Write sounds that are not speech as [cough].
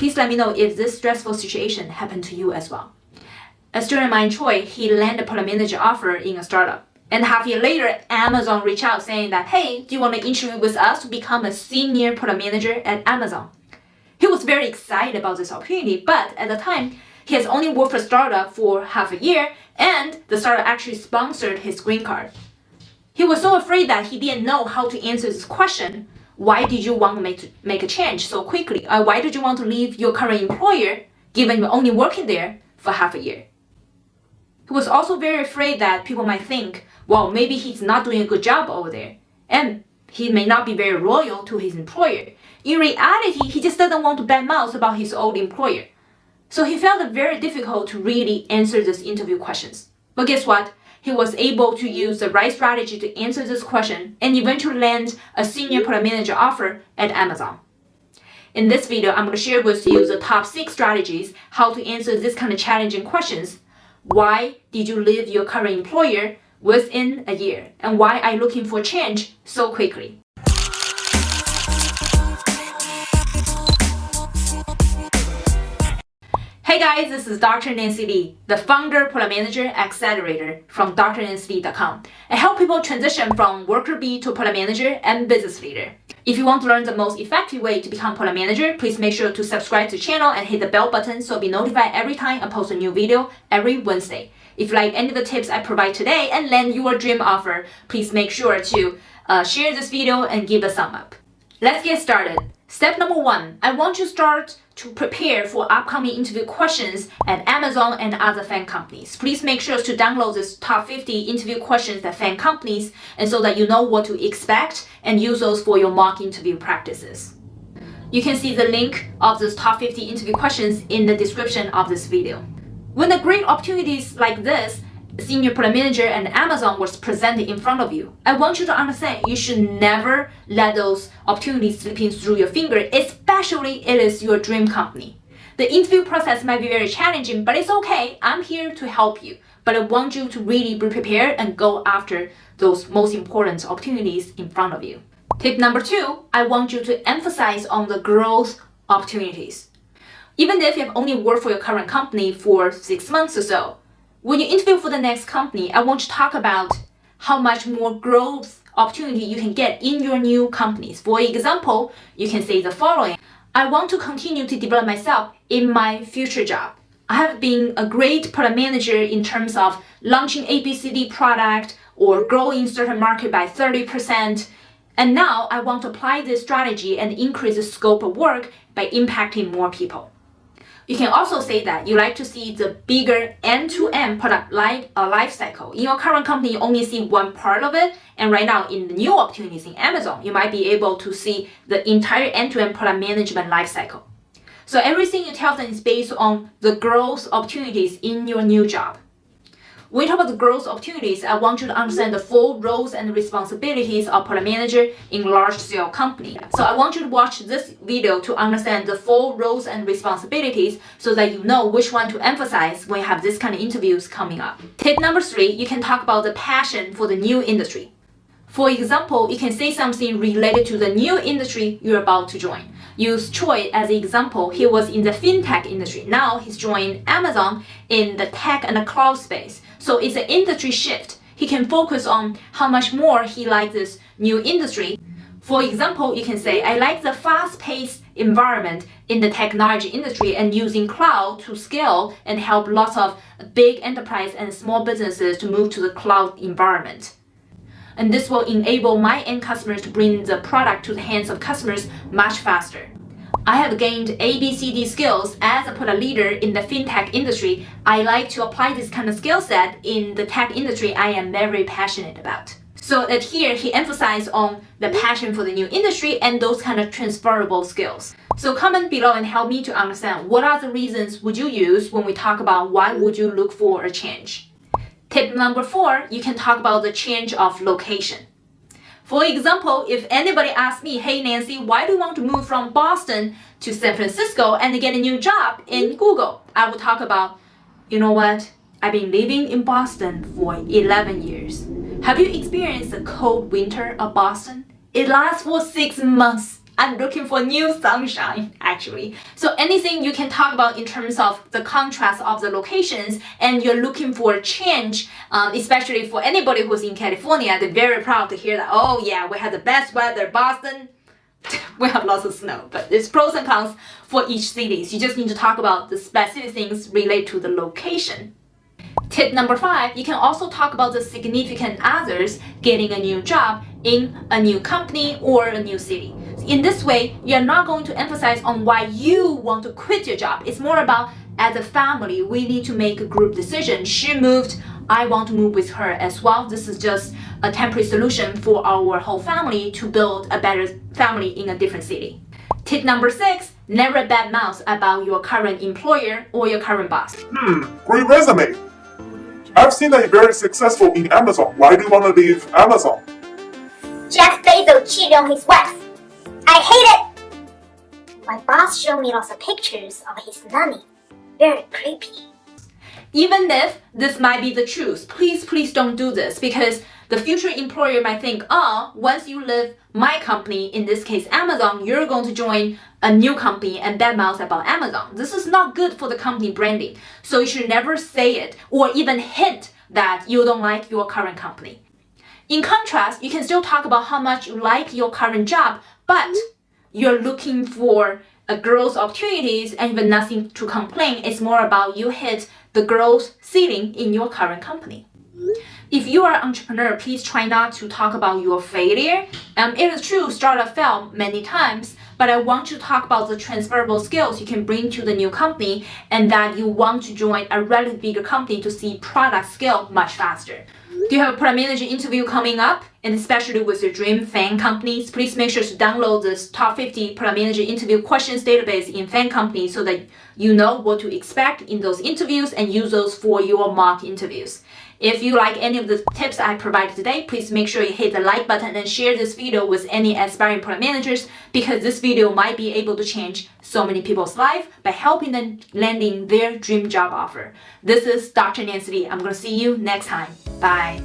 Please let me know if this stressful situation happened to you as well. A student of mine, he landed a product manager offer in a startup. And half a year later, Amazon reached out saying that, hey, do you want to interview with us to become a senior product manager at Amazon? He was very excited about this opportunity, but at the time, he has only worked for a startup for half a year, and the startup actually sponsored his green card. He was so afraid that he didn't know how to answer this question. Why did you want to make, make a change so quickly? Uh, why did you want to leave your current employer given you're only working there for half a year? He was also very afraid that people might think, well, maybe he's not doing a good job over there. And he may not be very loyal to his employer. In reality, he just doesn't want to bad mouth about his old employer. So he felt it very difficult to really answer these interview questions. But guess what? He was able to use the right strategy to answer this question and eventually land a senior product manager offer at Amazon. In this video, I'm going to share with you the top 6 strategies how to answer this kind of challenging questions why did you leave your current employer within a year? And why are you looking for change so quickly? Hey guys, this is Dr. Nancy Li, the founder, product manager, accelerator from drnancyli.com. I help people transition from worker bee to product manager and business leader. If you want to learn the most effective way to become product manager, please make sure to subscribe to the channel and hit the bell button so be notified every time I post a new video every Wednesday. If you like any of the tips I provide today and land your dream offer, please make sure to uh, share this video and give a thumb up. Let's get started. Step number one, I want you to start to prepare for upcoming interview questions at Amazon and other FAANG companies. Please make sure to download this top 50 interview questions at FAANG companies and so that you know what to expect and use those for your mock interview practices. You can see the link of those top 50 interview questions in the description of this video. When the great opportunities like this senior product manager and Amazon was presented in front of you. I want you to understand you should never let those opportunities slip in through your finger, especially it is your dream company. The interview process might be very challenging, but it's okay. I'm here to help you. But I want you to really be prepared and go after those most important opportunities in front of you. Tip number two, I want you to emphasize on the growth opportunities. Even if you have only worked for your current company for six months or so, when you interview for the next company, I want to talk about how much more growth opportunity you can get in your new companies. For example, you can say the following. I want to continue to develop myself in my future job. I have been a great product manager in terms of launching ABCD product or growing certain market by 30%. And now I want to apply this strategy and increase the scope of work by impacting more people. You can also say that you like to see the bigger end-to-end -end product life, uh, life cycle. In your current company, you only see one part of it. And right now, in the new opportunities in Amazon, you might be able to see the entire end-to-end -end product management life cycle. So everything you tell them is based on the growth opportunities in your new job. When we talk about the growth opportunities, I want you to understand the full roles and responsibilities of product manager in large-scale company. So I want you to watch this video to understand the full roles and responsibilities so that you know which one to emphasize when you have this kind of interviews coming up. Tip number three, you can talk about the passion for the new industry. For example, you can say something related to the new industry you're about to join. Use Troy as an example. He was in the fintech industry. Now he's joined Amazon in the tech and the cloud space. So it's an industry shift. He can focus on how much more he likes this new industry. For example, you can say, I like the fast-paced environment in the technology industry and using cloud to scale and help lots of big enterprise and small businesses to move to the cloud environment. And this will enable my end customers to bring the product to the hands of customers much faster. I have gained ABCD skills as a product leader in the fintech industry. I like to apply this kind of skill set in the tech industry I am very passionate about. So that here he emphasized on the passion for the new industry and those kind of transferable skills. So comment below and help me to understand what are the reasons would you use when we talk about why would you look for a change. Tip number four, you can talk about the change of location. For example, if anybody asks me, hey Nancy, why do you want to move from Boston to San Francisco and get a new job in Google? I will talk about, you know what? I've been living in Boston for 11 years. Have you experienced the cold winter of Boston? It lasts for six months. I'm looking for new sunshine, actually. So anything you can talk about in terms of the contrast of the locations and you're looking for a change, um, especially for anybody who's in California, they're very proud to hear that, oh yeah, we have the best weather, Boston, [laughs] we have lots of snow, but there's pros and cons for each city. So you just need to talk about the specific things related to the location. Tip number five, you can also talk about the significant others getting a new job in a new company or a new city. In this way, you're not going to emphasize on why you want to quit your job. It's more about as a family, we need to make a group decision. She moved, I want to move with her as well. This is just a temporary solution for our whole family to build a better family in a different city. Tip number six, never bad mouth about your current employer or your current boss. Hmm, great resume. I've seen that you're very successful in Amazon. Why do you want to leave Amazon? Jeff Bezos cheated on his wife. I hate it! My boss showed me lots of pictures of his nanny. Very creepy. Even if this might be the truth, please, please don't do this because the future employer might think, oh, once you leave my company, in this case Amazon, you're going to join a new company and badmouth about Amazon. This is not good for the company branding. So you should never say it or even hint that you don't like your current company. In contrast, you can still talk about how much you like your current job, but you're looking for a growth opportunities and even nothing to complain. It's more about you hit the growth ceiling in your current company. If you are an entrepreneur, please try not to talk about your failure. Um, it is true, startup failed many times, but I want to talk about the transferable skills you can bring to the new company and that you want to join a relatively bigger company to see product scale much faster. Do you have a product manager interview coming up? And especially with your dream FAANG companies, please make sure to download this top 50 product manager interview questions database in FAANG companies so that you know what to expect in those interviews and use those for your mock interviews. If you like any of the tips I provided today, please make sure you hit the like button and share this video with any aspiring product managers because this video might be able to change so many people's life by helping them landing their dream job offer. This is Dr. Nancy Li. I'm going to see you next time. Bye.